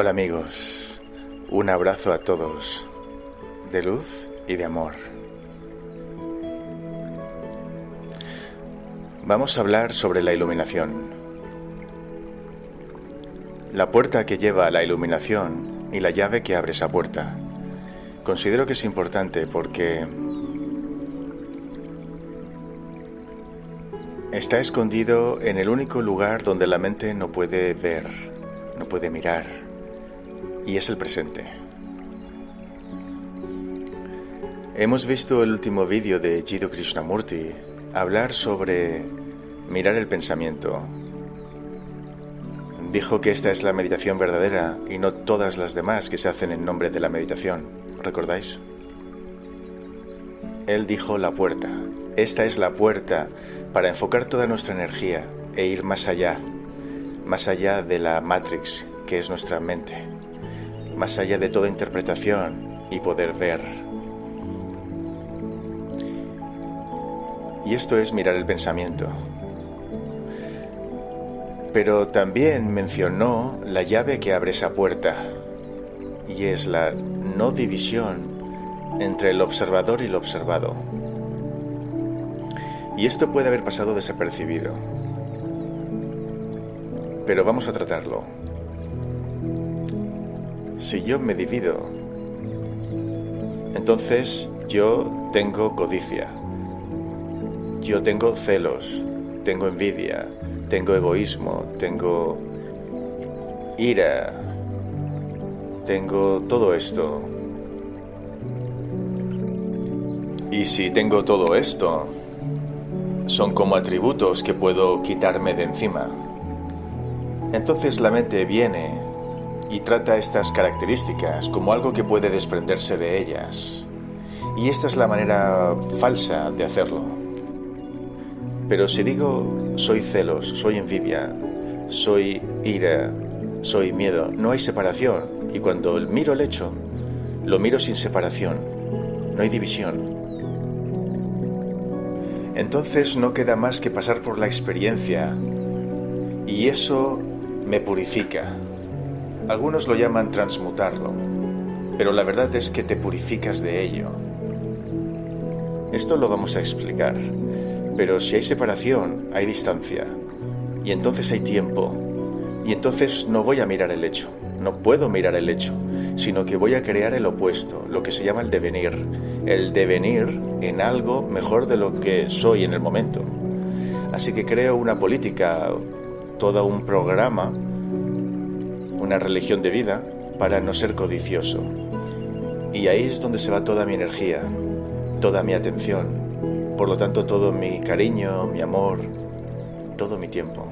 Hola amigos, un abrazo a todos, de luz y de amor. Vamos a hablar sobre la iluminación. La puerta que lleva a la iluminación y la llave que abre esa puerta. Considero que es importante porque está escondido en el único lugar donde la mente no puede ver, no puede mirar y es el presente. Hemos visto el último vídeo de Jiddu Krishnamurti hablar sobre mirar el pensamiento. Dijo que esta es la meditación verdadera y no todas las demás que se hacen en nombre de la meditación. ¿Recordáis? Él dijo la puerta. Esta es la puerta para enfocar toda nuestra energía e ir más allá, más allá de la Matrix que es nuestra mente más allá de toda interpretación y poder ver. Y esto es mirar el pensamiento. Pero también mencionó la llave que abre esa puerta, y es la no división entre el observador y el observado. Y esto puede haber pasado desapercibido. Pero vamos a tratarlo. Si yo me divido, entonces yo tengo codicia, yo tengo celos, tengo envidia, tengo egoísmo, tengo ira, tengo todo esto. Y si tengo todo esto, son como atributos que puedo quitarme de encima. Entonces la mente viene y trata estas características como algo que puede desprenderse de ellas. Y esta es la manera falsa de hacerlo. Pero si digo soy celos, soy envidia, soy ira, soy miedo, no hay separación. Y cuando miro el hecho, lo miro sin separación, no hay división. Entonces no queda más que pasar por la experiencia y eso me purifica. Algunos lo llaman transmutarlo, pero la verdad es que te purificas de ello. Esto lo vamos a explicar, pero si hay separación, hay distancia, y entonces hay tiempo, y entonces no voy a mirar el hecho, no puedo mirar el hecho, sino que voy a crear el opuesto, lo que se llama el devenir, el devenir en algo mejor de lo que soy en el momento. Así que creo una política, todo un programa una religión de vida para no ser codicioso. Y ahí es donde se va toda mi energía, toda mi atención, por lo tanto todo mi cariño, mi amor, todo mi tiempo.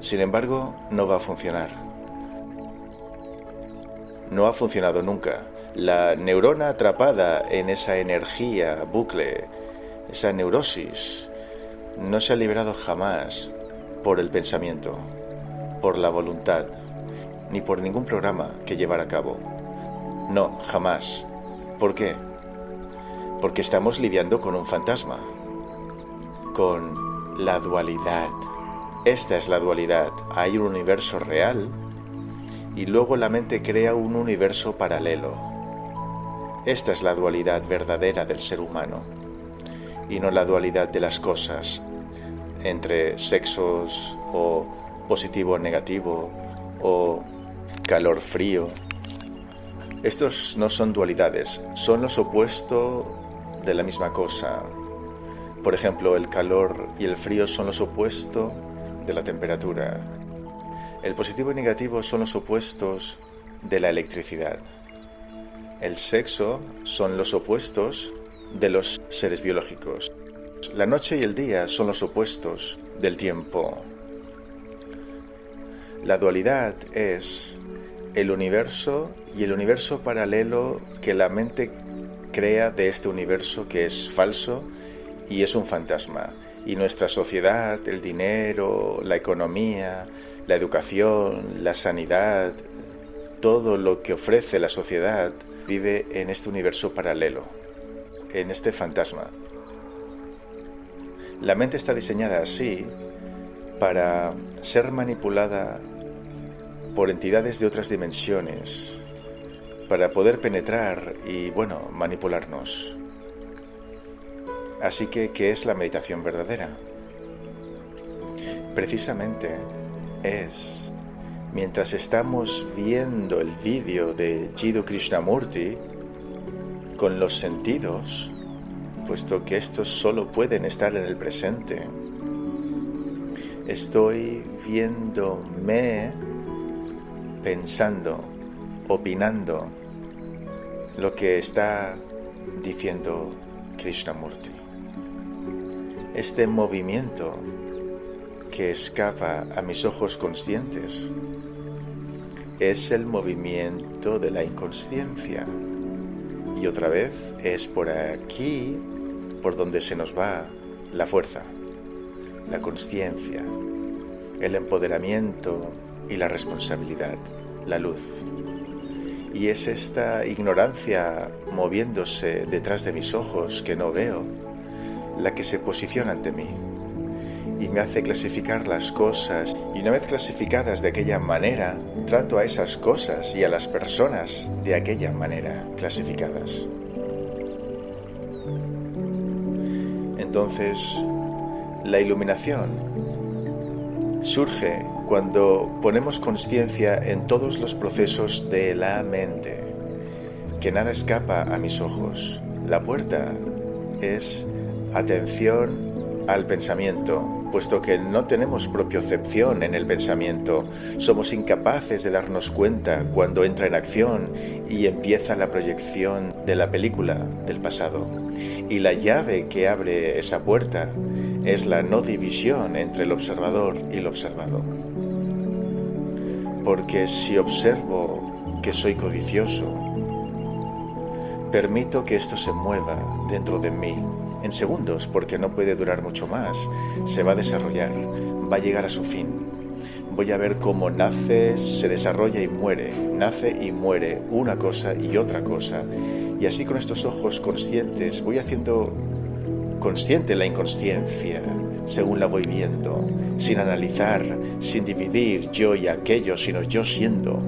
Sin embargo, no va a funcionar. No ha funcionado nunca. La neurona atrapada en esa energía, bucle, esa neurosis, no se ha liberado jamás por el pensamiento, por la voluntad ni por ningún programa que llevar a cabo. No, jamás. ¿Por qué? Porque estamos lidiando con un fantasma, con la dualidad. Esta es la dualidad. Hay un universo real y luego la mente crea un universo paralelo. Esta es la dualidad verdadera del ser humano y no la dualidad de las cosas entre sexos o positivo o negativo o calor, frío. Estos no son dualidades, son los opuestos de la misma cosa. Por ejemplo, el calor y el frío son los opuestos de la temperatura. El positivo y negativo son los opuestos de la electricidad. El sexo son los opuestos de los seres biológicos. La noche y el día son los opuestos del tiempo. La dualidad es el universo y el universo paralelo que la mente crea de este universo que es falso y es un fantasma. Y nuestra sociedad, el dinero, la economía, la educación, la sanidad, todo lo que ofrece la sociedad vive en este universo paralelo, en este fantasma. La mente está diseñada así para ser manipulada por entidades de otras dimensiones para poder penetrar y, bueno, manipularnos. Así que, ¿qué es la meditación verdadera? Precisamente es, mientras estamos viendo el vídeo de Jiddu Krishnamurti, con los sentidos, puesto que estos solo pueden estar en el presente, estoy viéndome pensando, opinando lo que está diciendo Krishnamurti. Este movimiento que escapa a mis ojos conscientes es el movimiento de la inconsciencia. Y otra vez es por aquí por donde se nos va la fuerza, la conciencia, el empoderamiento y la responsabilidad, la luz. Y es esta ignorancia moviéndose detrás de mis ojos que no veo la que se posiciona ante mí y me hace clasificar las cosas y una vez clasificadas de aquella manera, trato a esas cosas y a las personas de aquella manera clasificadas. Entonces, la iluminación surge cuando ponemos conciencia en todos los procesos de la mente, que nada escapa a mis ojos. La puerta es atención al pensamiento, puesto que no tenemos propiocepción en el pensamiento, somos incapaces de darnos cuenta cuando entra en acción y empieza la proyección de la película del pasado. Y la llave que abre esa puerta es la no división entre el observador y el observado. Porque si observo que soy codicioso, permito que esto se mueva dentro de mí en segundos, porque no puede durar mucho más, se va a desarrollar, va a llegar a su fin. Voy a ver cómo nace, se desarrolla y muere, nace y muere una cosa y otra cosa. Y así con estos ojos conscientes voy haciendo consciente la inconsciencia según la voy viendo, sin analizar, sin dividir yo y aquello, sino yo siendo.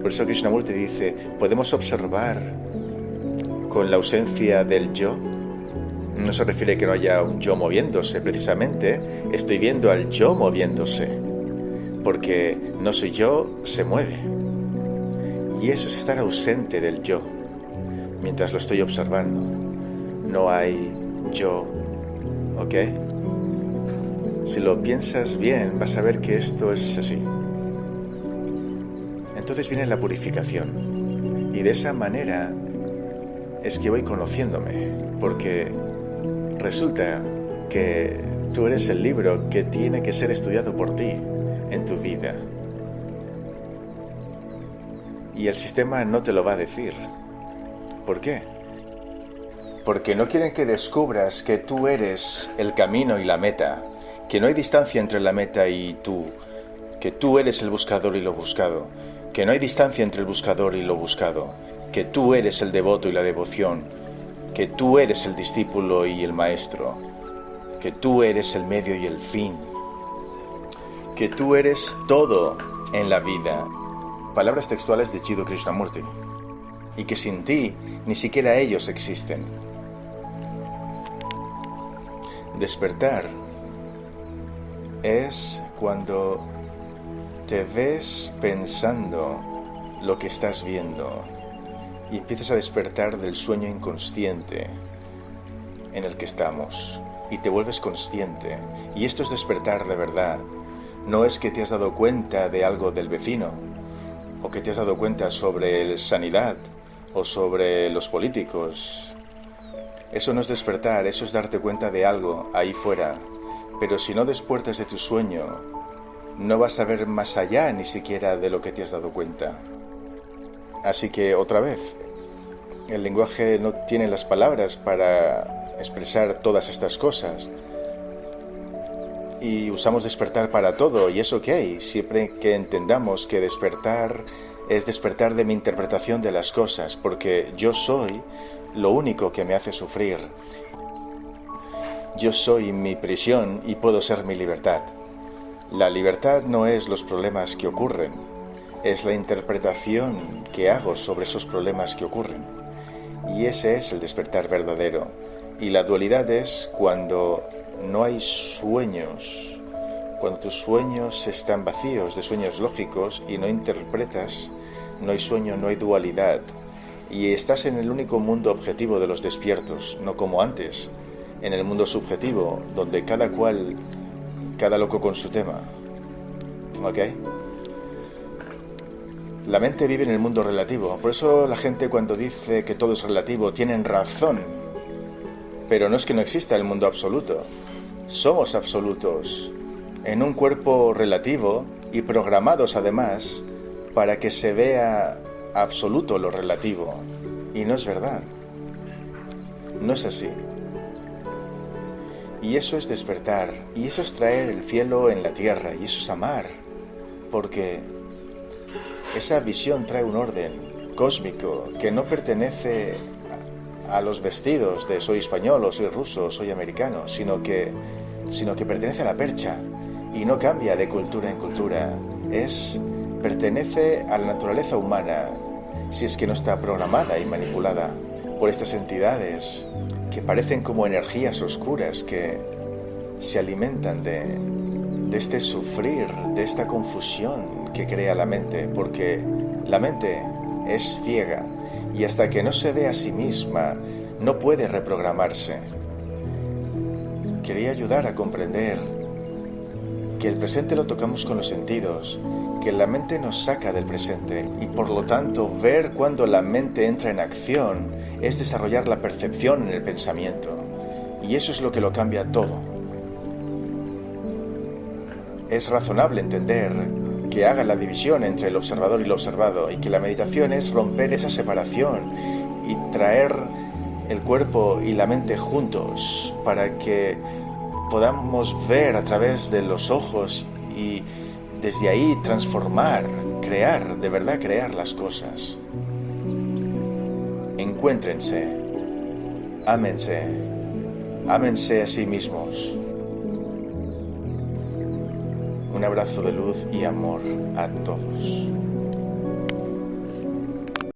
Por eso Krishnamurti dice, podemos observar con la ausencia del yo. No se refiere a que no haya un yo moviéndose, precisamente estoy viendo al yo moviéndose, porque no soy yo, se mueve. Y eso es estar ausente del yo, mientras lo estoy observando. No hay yo ¿ok? Si lo piensas bien, vas a ver que esto es así. Entonces viene la purificación. Y de esa manera es que voy conociéndome, porque resulta que tú eres el libro que tiene que ser estudiado por ti en tu vida. Y el sistema no te lo va a decir. ¿Por qué? Porque no quieren que descubras que tú eres el camino y la meta, que no hay distancia entre la meta y tú, que tú eres el buscador y lo buscado, que no hay distancia entre el buscador y lo buscado, que tú eres el devoto y la devoción, que tú eres el discípulo y el maestro, que tú eres el medio y el fin, que tú eres todo en la vida. Palabras textuales de Chido Krishnamurti. Y que sin ti ni siquiera ellos existen. Despertar es cuando te ves pensando lo que estás viendo y empiezas a despertar del sueño inconsciente en el que estamos y te vuelves consciente. Y esto es despertar de verdad. No es que te has dado cuenta de algo del vecino o que te has dado cuenta sobre sanidad o sobre los políticos eso no es despertar, eso es darte cuenta de algo ahí fuera. Pero si no despiertas de tu sueño, no vas a ver más allá ni siquiera de lo que te has dado cuenta. Así que otra vez, el lenguaje no tiene las palabras para expresar todas estas cosas. Y usamos despertar para todo, y es ok, siempre que entendamos que despertar es despertar de mi interpretación de las cosas, porque yo soy lo único que me hace sufrir. Yo soy mi prisión y puedo ser mi libertad. La libertad no es los problemas que ocurren, es la interpretación que hago sobre esos problemas que ocurren. Y ese es el despertar verdadero. Y la dualidad es cuando no hay sueños, cuando tus sueños están vacíos de sueños lógicos y no interpretas, no hay sueño, no hay dualidad. Y estás en el único mundo objetivo de los despiertos, no como antes, en el mundo subjetivo, donde cada cual, cada loco con su tema. ¿Ok? La mente vive en el mundo relativo, por eso la gente cuando dice que todo es relativo tienen razón. Pero no es que no exista el mundo absoluto. Somos absolutos, en un cuerpo relativo y programados además para que se vea absoluto lo relativo. Y no es verdad. No es así. Y eso es despertar, y eso es traer el cielo en la tierra, y eso es amar, porque esa visión trae un orden cósmico que no pertenece a, los vestidos de soy español o soy ruso o soy americano, sino que, sino que pertenece a la percha y no cambia de cultura en cultura. Es pertenece a la naturaleza humana, si es que no está programada y manipulada por estas entidades que parecen como energías oscuras que se alimentan de, de este sufrir, de esta confusión que crea la mente, porque la mente es ciega y hasta que no se ve a sí misma no puede reprogramarse. Quería ayudar a comprender que el presente lo tocamos con los sentidos, que la mente nos saca del presente y por lo tanto ver cuando la mente entra en acción es desarrollar la percepción en el pensamiento y eso es lo que lo cambia todo. Es razonable entender que haga la división entre el observador y lo observado y que la meditación es romper esa separación y traer el cuerpo y la mente juntos para que podamos ver a través de los ojos y desde ahí transformar, crear, de verdad crear las cosas. Encuéntrense, ámense, ámense a sí mismos. Un abrazo de luz y amor a todos.